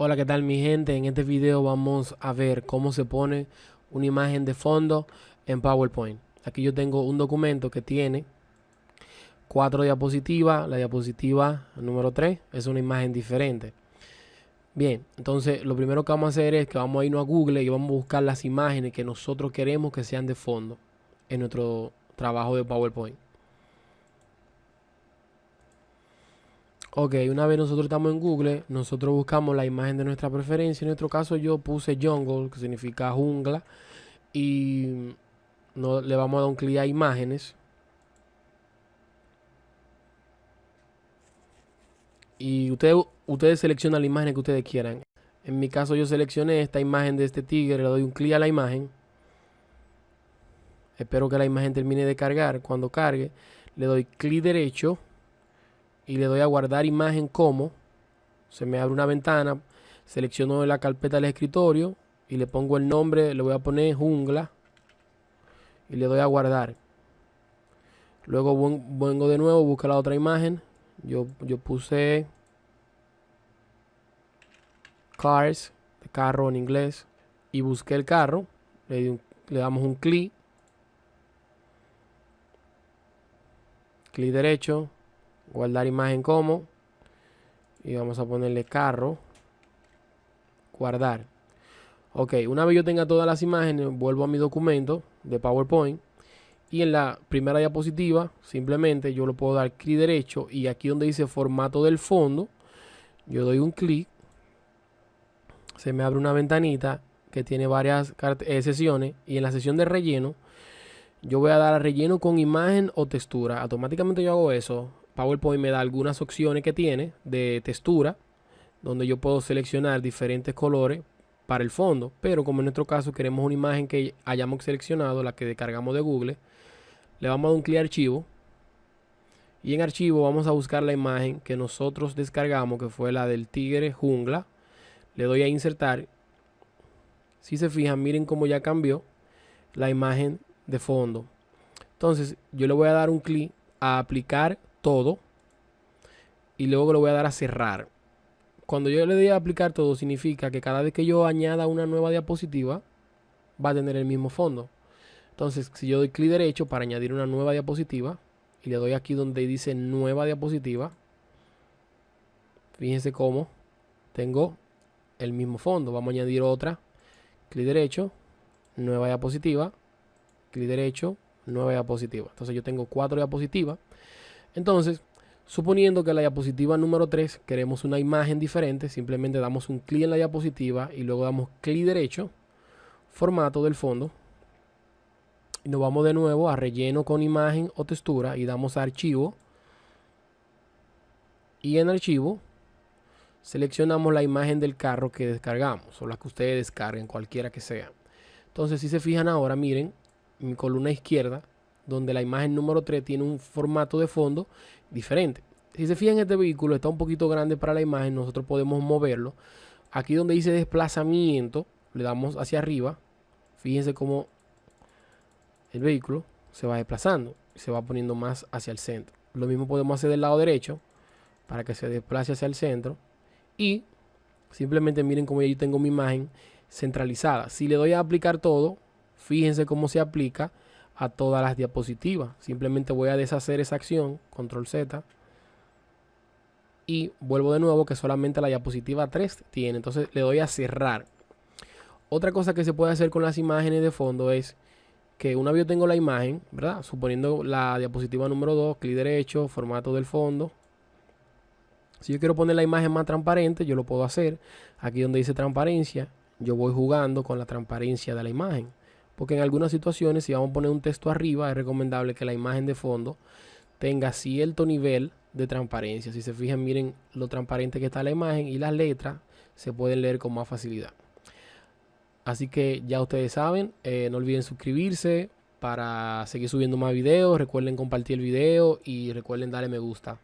Hola, ¿qué tal mi gente? En este video vamos a ver cómo se pone una imagen de fondo en PowerPoint. Aquí yo tengo un documento que tiene cuatro diapositivas. La diapositiva número 3 es una imagen diferente. Bien, entonces lo primero que vamos a hacer es que vamos a irnos a Google y vamos a buscar las imágenes que nosotros queremos que sean de fondo en nuestro trabajo de PowerPoint. Ok, una vez nosotros estamos en Google, nosotros buscamos la imagen de nuestra preferencia. En nuestro caso yo puse jungle, que significa jungla. Y no, le vamos a dar un clic a imágenes. Y ustedes, ustedes seleccionan la imagen que ustedes quieran. En mi caso yo seleccioné esta imagen de este tigre, le doy un clic a la imagen. Espero que la imagen termine de cargar. Cuando cargue, le doy clic derecho y le doy a guardar imagen como. Se me abre una ventana, selecciono la carpeta del escritorio y le pongo el nombre, le voy a poner jungla y le doy a guardar. Luego vengo de nuevo, busco la otra imagen. Yo, yo puse cars, de carro en inglés, y busqué el carro. Le, le damos un clic. Clic derecho, guardar imagen como y vamos a ponerle carro guardar. Ok una vez yo tenga todas las imágenes vuelvo a mi documento de powerpoint y en la primera diapositiva simplemente yo lo puedo dar clic derecho y aquí donde dice formato del fondo yo doy un clic se me abre una ventanita que tiene varias eh, sesiones y en la sesión de relleno yo voy a dar a relleno con imagen o textura. Automáticamente yo hago eso PowerPoint me da algunas opciones que tiene de textura, donde yo puedo seleccionar diferentes colores para el fondo. Pero como en nuestro caso queremos una imagen que hayamos seleccionado, la que descargamos de Google, le vamos a dar un clic a archivo. Y en archivo vamos a buscar la imagen que nosotros descargamos, que fue la del tigre jungla. Le doy a insertar. Si se fijan, miren cómo ya cambió la imagen de fondo. Entonces yo le voy a dar un clic a aplicar todo y luego lo voy a dar a cerrar. Cuando yo le doy a aplicar todo significa que cada vez que yo añada una nueva diapositiva va a tener el mismo fondo. Entonces si yo doy clic derecho para añadir una nueva diapositiva y le doy aquí donde dice nueva diapositiva, fíjense cómo tengo el mismo fondo. Vamos a añadir otra, clic derecho, nueva diapositiva, clic derecho, nueva diapositiva. Entonces yo tengo cuatro diapositivas entonces, suponiendo que la diapositiva número 3 queremos una imagen diferente, simplemente damos un clic en la diapositiva y luego damos clic derecho, formato del fondo. Y nos vamos de nuevo a relleno con imagen o textura y damos a archivo. Y en archivo seleccionamos la imagen del carro que descargamos o la que ustedes descarguen, cualquiera que sea. Entonces, si se fijan ahora, miren, mi columna izquierda donde la imagen número 3 tiene un formato de fondo diferente. Si se fijan, este vehículo está un poquito grande para la imagen, nosotros podemos moverlo. Aquí donde dice desplazamiento, le damos hacia arriba. Fíjense cómo el vehículo se va desplazando se va poniendo más hacia el centro. Lo mismo podemos hacer del lado derecho para que se desplace hacia el centro. Y simplemente miren cómo yo tengo mi imagen centralizada. Si le doy a aplicar todo, fíjense cómo se aplica a todas las diapositivas. Simplemente voy a deshacer esa acción, control Z. Y vuelvo de nuevo que solamente la diapositiva 3 tiene. Entonces le doy a cerrar. Otra cosa que se puede hacer con las imágenes de fondo es que una vez yo tengo la imagen, ¿verdad? Suponiendo la diapositiva número 2, clic derecho, formato del fondo. Si yo quiero poner la imagen más transparente, yo lo puedo hacer. Aquí donde dice transparencia, yo voy jugando con la transparencia de la imagen porque en algunas situaciones si vamos a poner un texto arriba es recomendable que la imagen de fondo tenga cierto nivel de transparencia. Si se fijan, miren lo transparente que está la imagen y las letras se pueden leer con más facilidad. Así que ya ustedes saben, eh, no olviden suscribirse para seguir subiendo más videos. Recuerden compartir el video y recuerden darle me gusta.